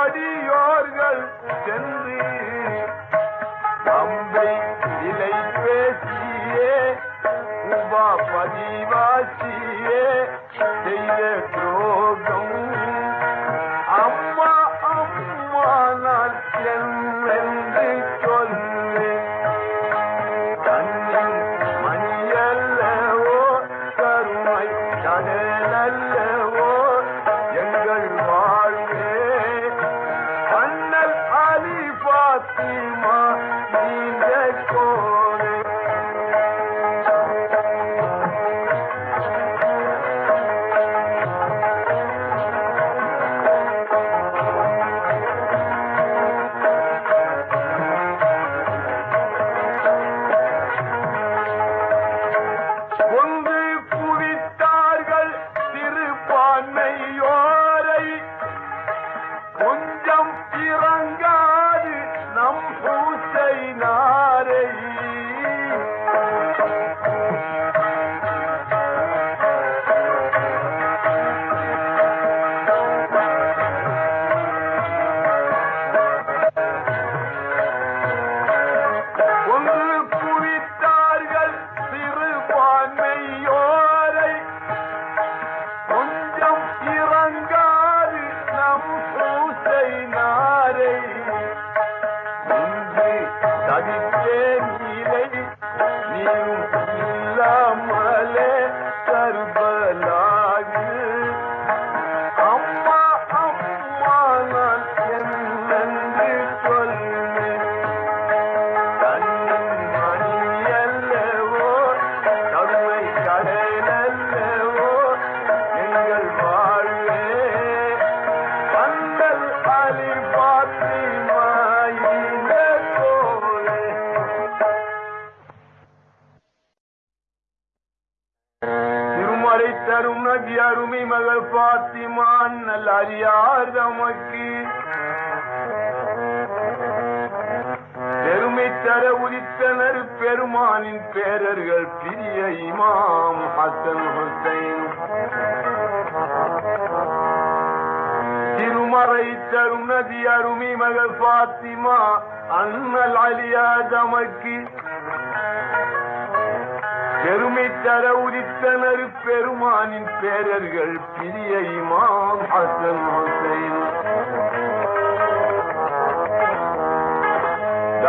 அடியோர்கள் சென்று அம்பை இலை பேசியே உபா பதிவாசியே செய்த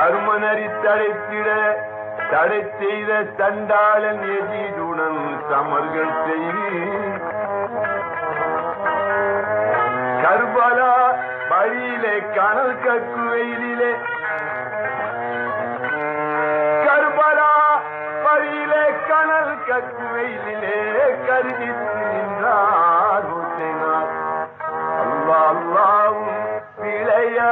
கருமனரித்தழைத்திட தடை செய்த தண்டாளன் எதிருடன் சமர்கள் செய்தி கர்பலா வழியிலே கனல் கக்கு வெயிலே கர்பலா வழியிலே கனல் கக்கு வெயிலே கருதி நின்றார் அல்லா அல்லாவும் பிழையா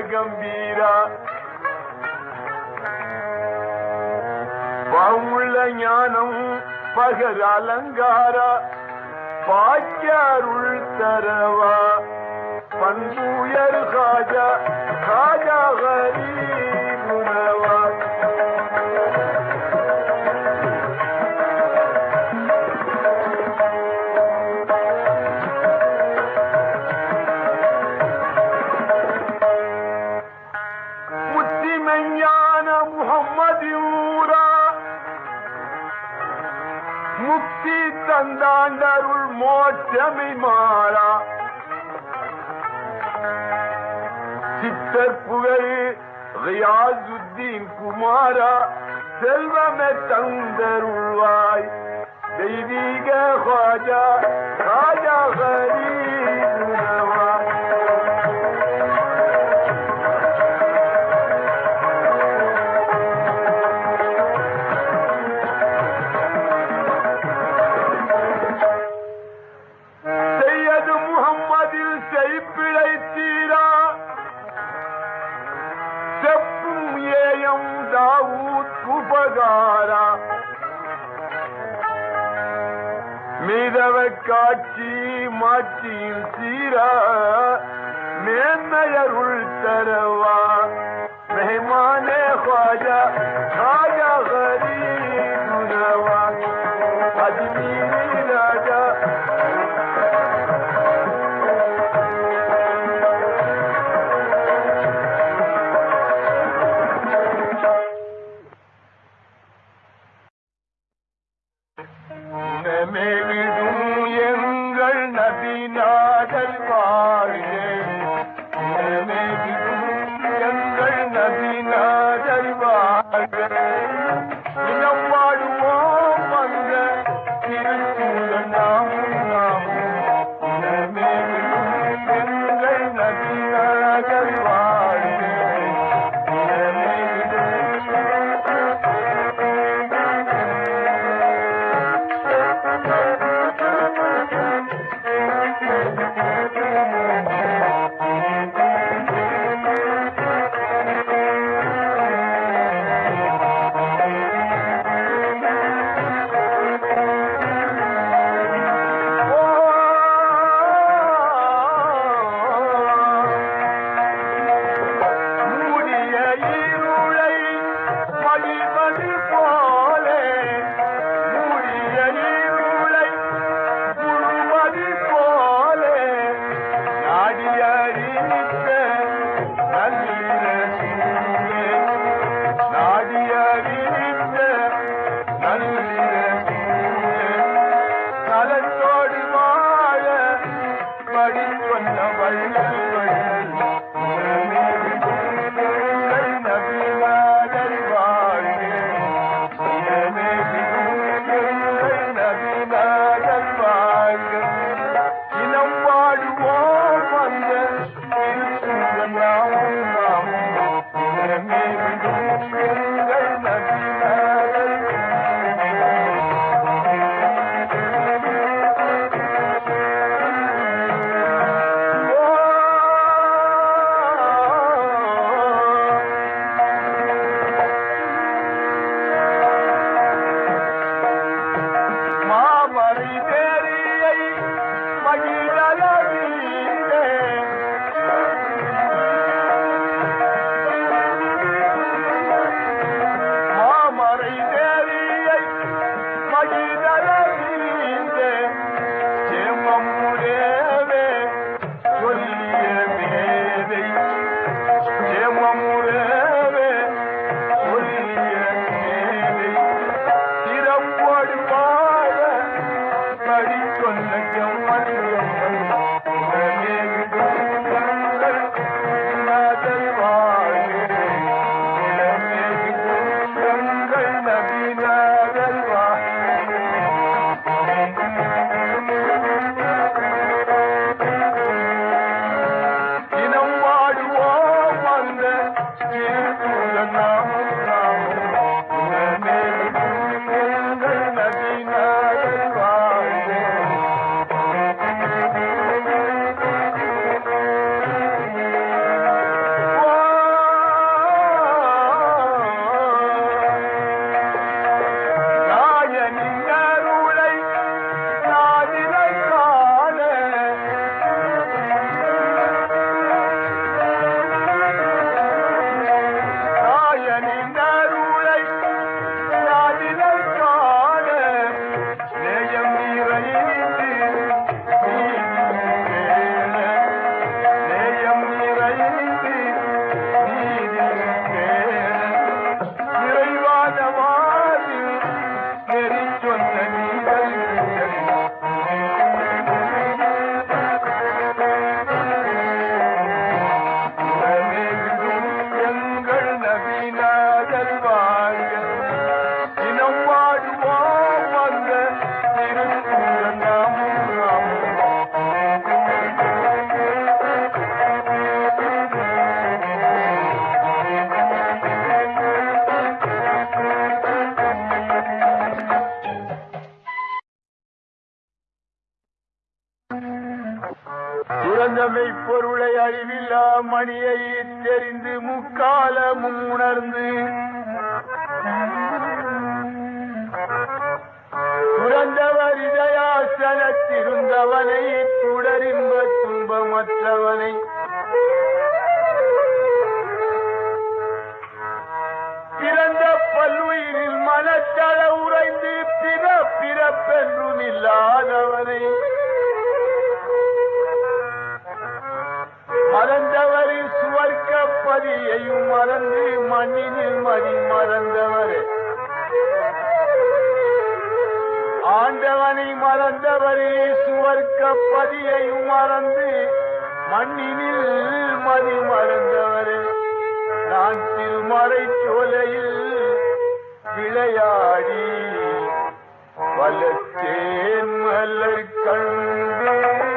கம்பீரா? பவுள்ள ஞானம் பகர் அலங்காரா? பாக்கியாருள் தரவா? பண்புயர் காஜா காஜா ஹரி قدامي مارا ستر فقري غياز الدين كمارا سلمة متندر الواي ديديك خواجة خواجة غريب மீதவ காட்சி மாற்றியும் சீரா மேன்மையருள் தரவா மெஹமானே ஹாஜா ஹாஜா ஹரி குணவா அஜ்மீரி ராஜா உணமெழுதும் துறந்தமை பொருளை அறிவில்லா மணியை தெரிந்து முக்காலமும் உணர்ந்து. துறந்தவர் இதயாசனத்திருந்தவனை துடரின்ப துன்பமற்றவனை. பிறந்த பல்லுயிரில் மனத்தள உறைந்து பிற பிறப்பென்று நில்லாதவனை மறந்தவரே சுவர்க்க பதியையும் மறந்து மண்ணினில் மதி மறந்தவரே. ஆண்டவனை மறந்தவரே சுவர்க்க பதியையும் மறந்து மண்ணினில் மதி மறந்தவரே. நான் திருமறை சோலையில் விளையாடி வளர்த்தேன் மலர் கண்டேன்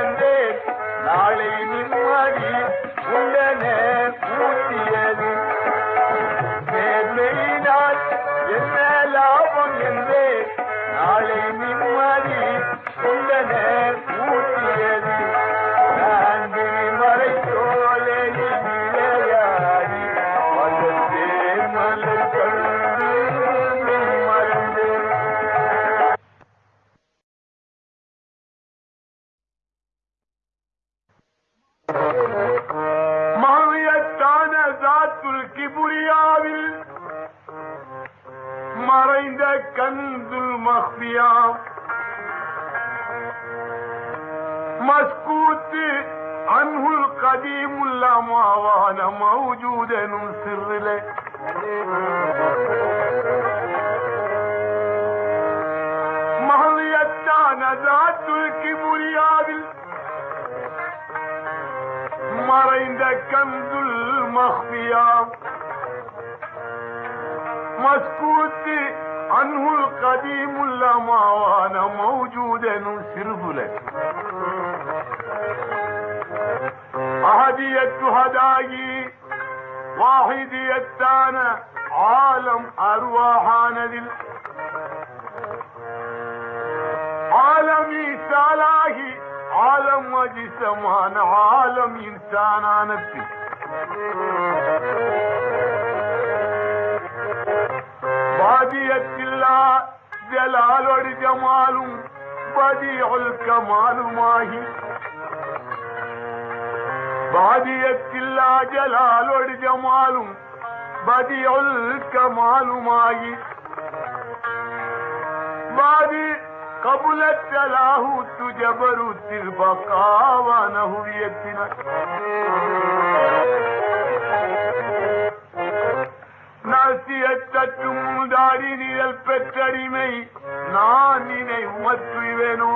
என்றேன் நாளை நிம்மதி உண்டனே ஆனதில் ஆலம் ஈசாலாகி ஆலம் அஜிசமான ஆலம் இன்சானானத்தில். பாதியத்தில்லா ஜலாலொடு ஜமாலும் பதியுல் கமாலுமாகி. பாதியத்தில்லா ஜலாலொடு ஜமாலும் பதியுல் கமாலுமாகி பாதி قبل التلاهوت جبروت البقاء ونهويتنا நாசியற்றும் தாடி நிழல் பெற்றடிமை நான் நினை உமற்றுவேனோ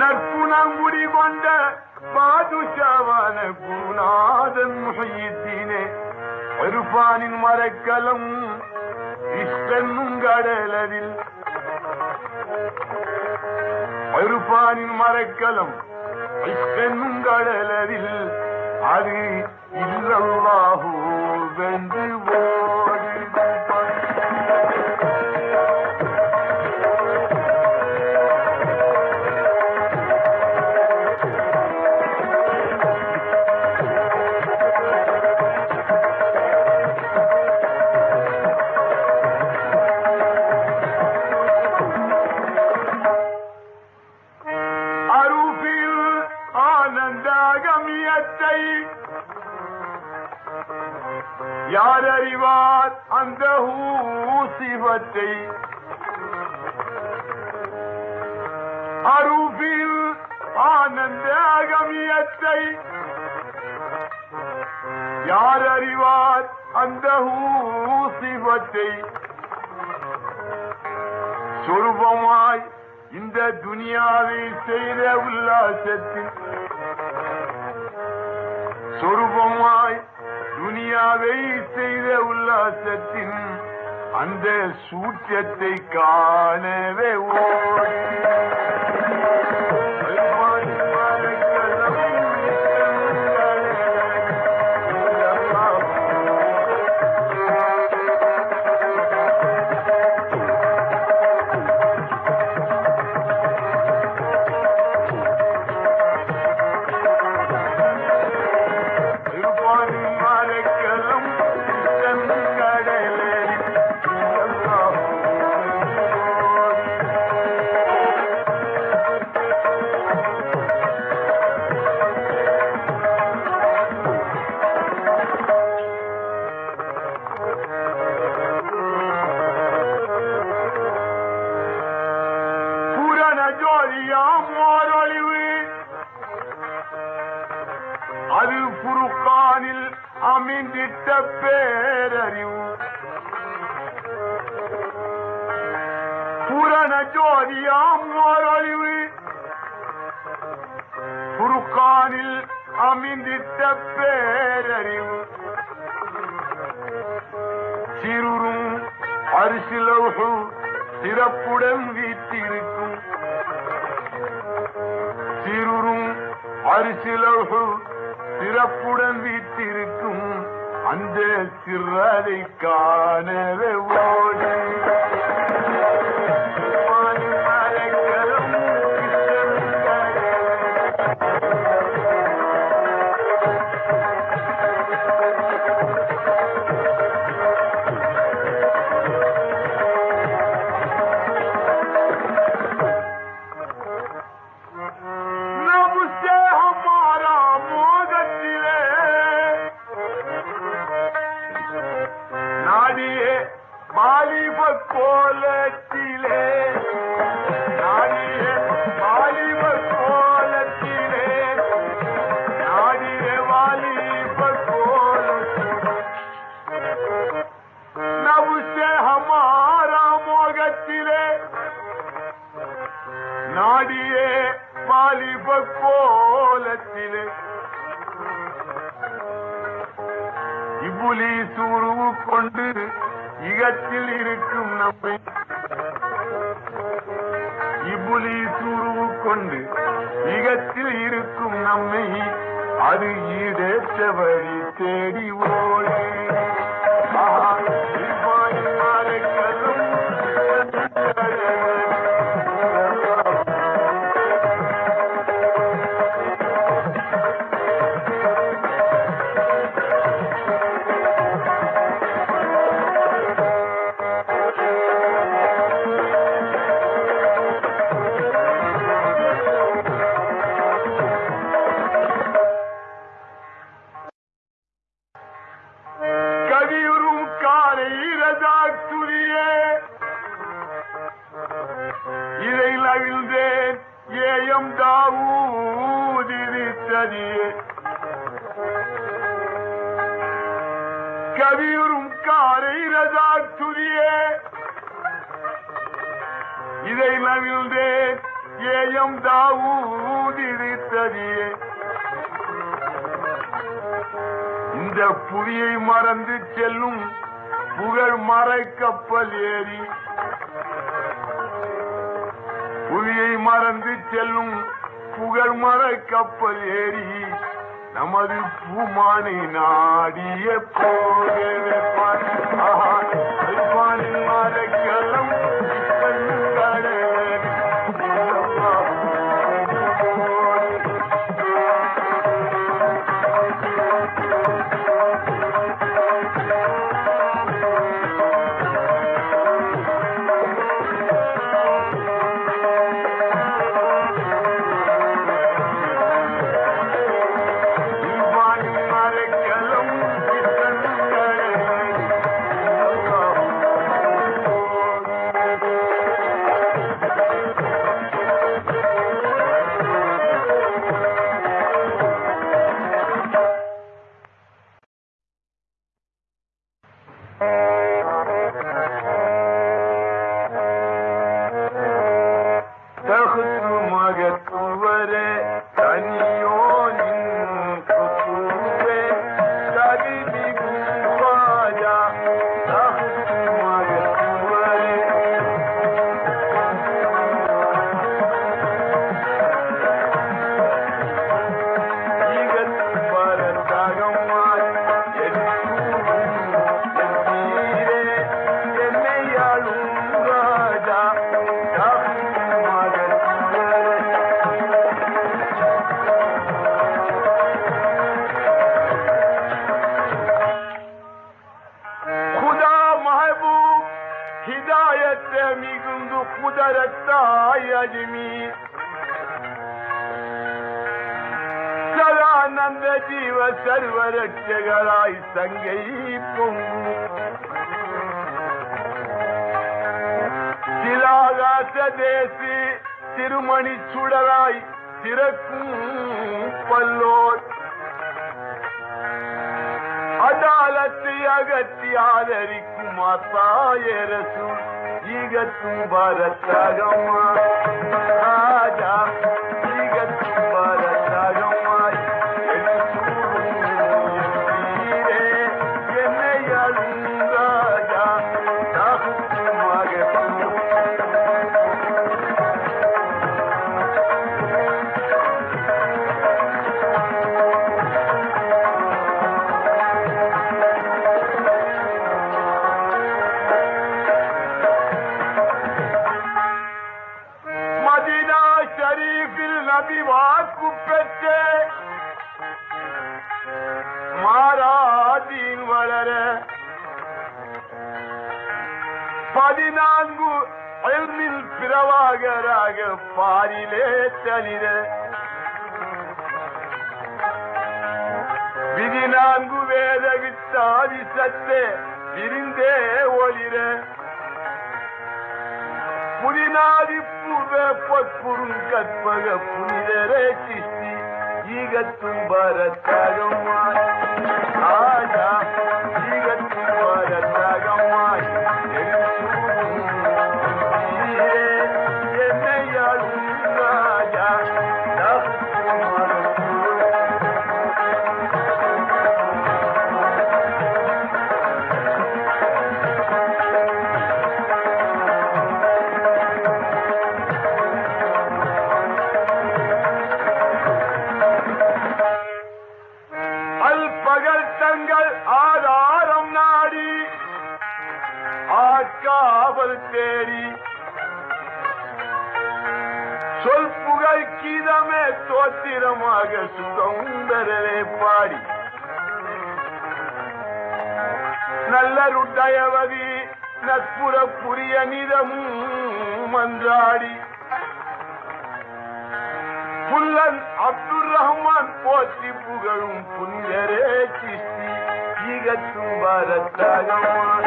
நற்குணம் പാതുഷാവാന ഗുണാദൻ മുഹയ്യത്തിനെ ഒരുപാനിൻ മരക്കലം ഇഷ്ടനും ഒരു ഒരുപാനിൻ മരക്കലം ഇഷ്ടെന്നും കടലരിൽ അത് ഇല്ലാഹു വെന്തു செய்த உல்லாசத்தில் சொருபமாய் துனியாவை செய்த உல்லாசத்தின் அந்த சூற்றத்தை காணவே ஓ அறியாம் ஓரொழிவு. குருக்கானில் அமைந்திட்ட பேரறிவு. சிறுரும் அரிசிலவுகள் சிறப்புடன் வீட்டிருக்கும் சிறுரும் அரிசிலவுகள் சிறப்புடன் வீட்டிருக்கும் அந்த சிறதை மாலிப கோலத்திலே நாடிய மாலிப கோலத்திலே நாடிய மாலிப கோலத்திலே நவுசே ஹமாரா மோகத்திலே நாடியே மாலிப கோலத்திலே இபுலி சூருவு கொண்டு இகத்தில் இருக்கும் நம்மை இபுலி சூருவு கொண்டு இகத்தில் இருக்கும் நம்மை அது ஈடேற்ற வழி தேடி ஓடே. கவியுறும் காரை ரஜாத்துரியே இதை நவிழ்ந்தே ஏயம் தாவூதிரித்ததியே இந்த புவியை மறந்து செல்லும் புகழ் மறைக்கப்பல் ஏறி. புவியை மறந்து செல்லும் புகழ் மறைக்கப்பல் ஏறி. நமது பூமானை நாடிய போகவே திருமணி சுடராய் திறக்கும் பல்லோர் அதாலத்தை அகற்றி ஆதரிக்கும் அத்தாயரசு ஈகத்தும் பரத்தகமா. ராஜா வித்தாதி விரிந்தே ஒளிர. புதினாதி பூர்வ பொற்புறும் கற்பக புனிதரே கிஷ்டி ஈகத்தும் பரத்தகமாய் ஆஜா சொல் தேடி. சொல் புகழ் கீதமே தோத்திரமாக சுகந்தரவே பாடி. நல்லருட்டயவதி நட்புற புரிய நிதமும் மன்றாடி. புல்லன் அப்துல் ரஹ்மான் போற்றி புகழும் புனிதரே கிஸ்தி ஈகத்தும் பாரத்தாகமான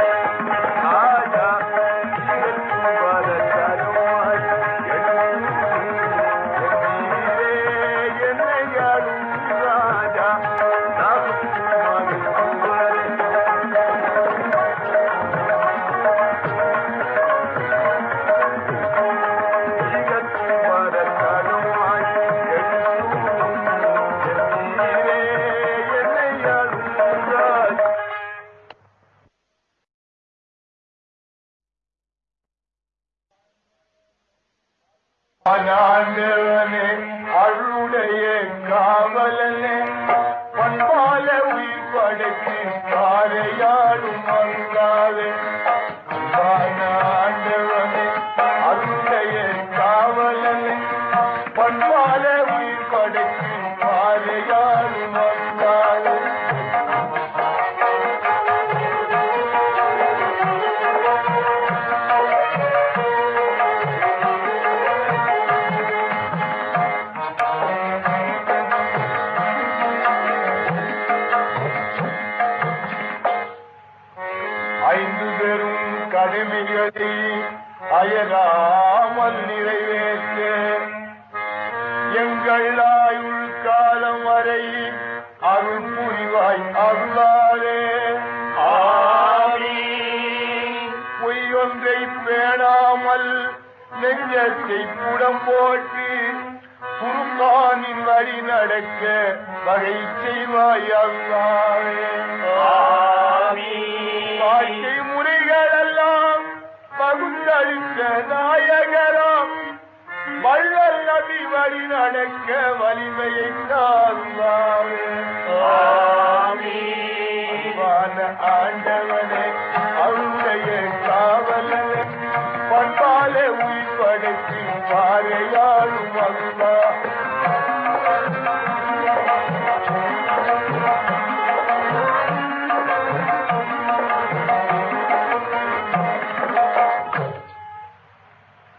ஆஜா.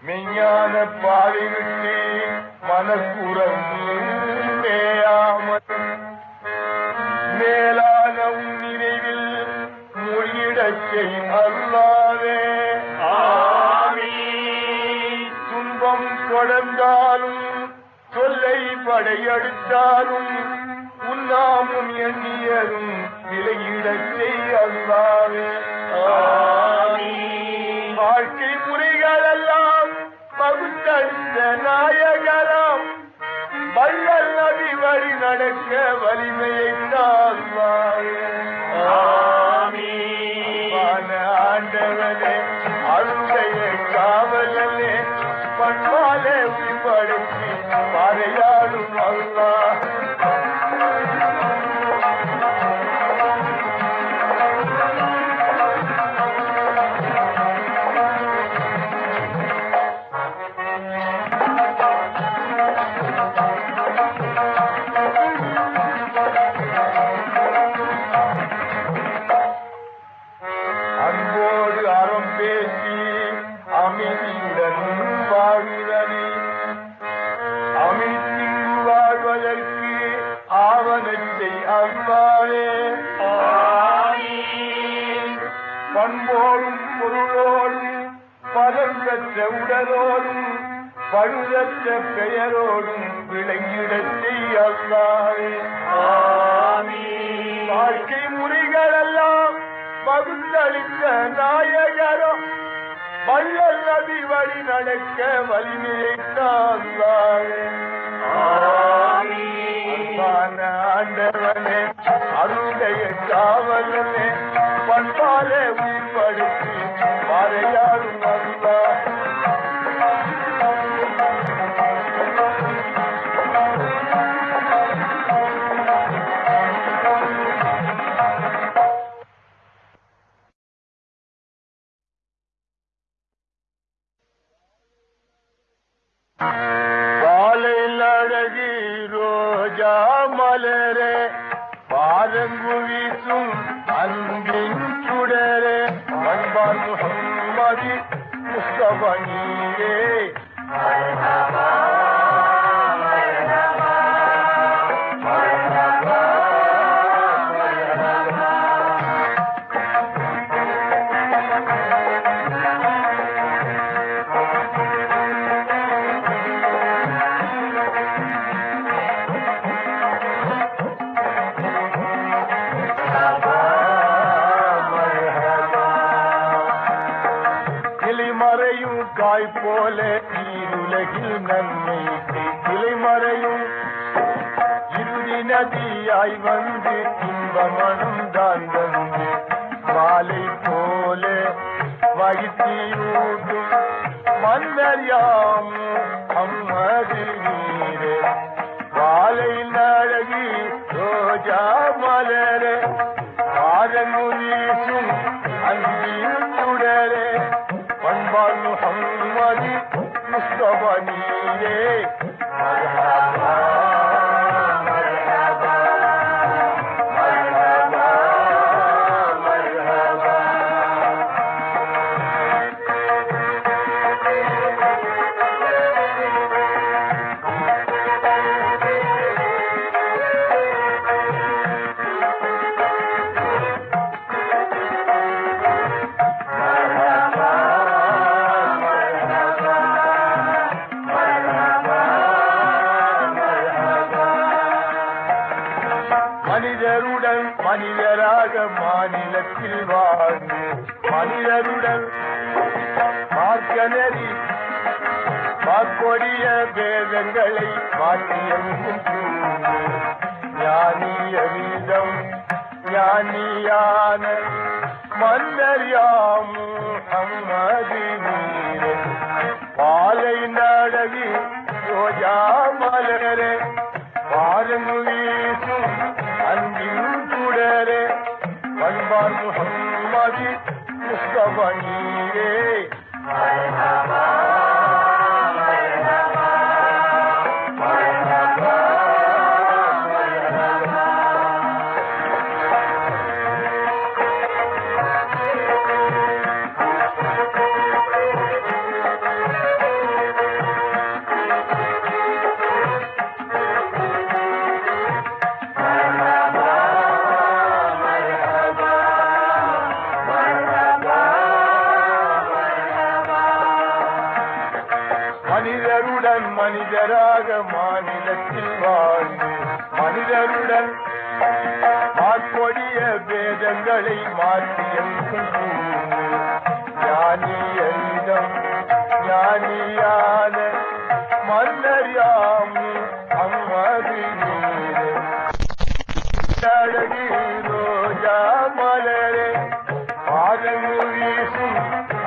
மெஞ்ஞான பாதை விட்டு மனக்குறங்கு மேயாமல் மேலான உன் நினைவில் மொழியிடச் செய் அல்லாவே துன்பம் தொடர்ந்தாலும் தொல்லை படையெடுத்தாலும் உண்ணாமும் எண்ணியதும் விலகிடச் செய் அல்லாவே வாழ்க்கை பகுத்தளித்த நாயகரம் வள்ளல் நபி வழி நடக்க வலிமையை ஆண்டவனே அருடைய காவலனே பண்பாலே உயிர்படுத்தி பாறையாடும் அல்லா பண்போடும் பொருளோடும் பதம் பெற்ற உடலோடும் பழுதற்ற பெயரோடும் விளங்கிடச் செய்ய அவ்வாறே வாழ்க்கை முறைகள் எல்லாம் பகுத்தளித்த நாயகரம் வள்ளல் நபி வழி நடக்க வலிமையை தாழ்வாரே அன்பான ஆண்டவனே அருடைய காவலனே பண்பாலே உயிர்படுத்தி பாறையாடும் அல்லா நதியாய் வந்து இன்பமனும் தான் வந்து மாலை போல வயிற்றியூட்டும் மன்னர் யாமும் அம்மது நீரே. வாழை நழகி ரோஜா மலரே. ஆரங்குரீசும் அன்பின் சுடரே பண்பால் முகம்மதி முஸ்தப நீரே. Allah கொடிய வேதங்களை மாற்றியம் ஞானிய வீதம் ஞானியான மன்னர்யாமும் அம்மதி வீரன் பாலை நடகி ரோஜா மலரே பாரங்கு வீசும் அன்பின் சுடரே பண்பான் முகம்மதி புஷ்பமணியே कैसे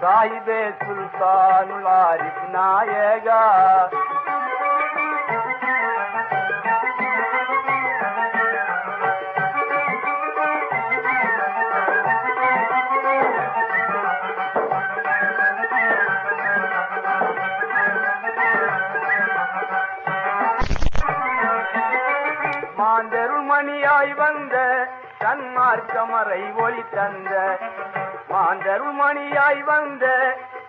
சாயிபே சுல்தானுலாரிப் நாயகா மாந்தருள் மணியாய் வந்த தன்மார்க்கமரை ஒளி தந்த மாந்தருள் மணியாய் வந்த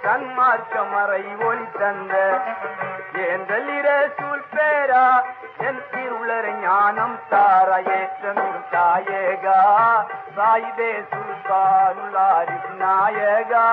தன்மார்க்கமறை ஒளி தந்த. ஏந்தலிர சூழ் பேரா என் திருளர் ஞானம் தார ஏற்றமிரும் தாயேகா. சாயிதே சுல்தானுலாரி நாயகா.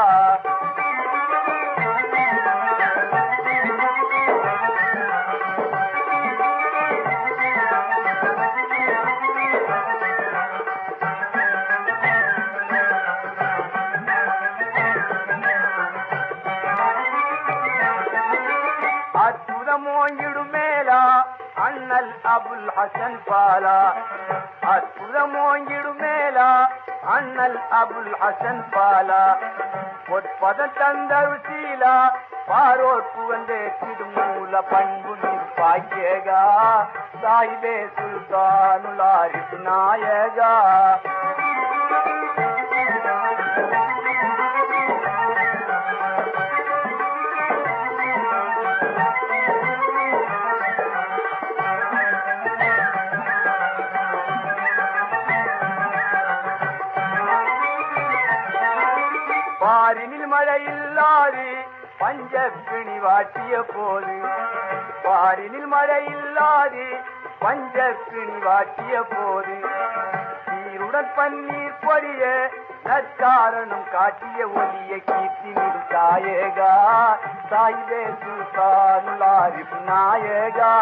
அபுல் பாலா. அற்புதமோங்கிடும் மேலா. அண்ணல் அபுல் ஹசன் பாலா. பொற்பதம் தந்தரு சீலா. பாரோர்க்கு வந்தே திருமூல பண்பு நிற்பாய்கா சாயிபே சுல்தானுலாரி நாயகா. பாரினில் மழையில்லாது பஞ்சப்பிணி வாட்டிய போது பாரினில் மழையில்லாது பஞ்சப்பிணி வாட்டிய போது சீருடன் பன்னீர் பொடிய நற்காரணம் காட்டிய ஒலிய கீர்த்தி நிறு தாயகா சாயிதே சுல்தானுலாரி நாயகா.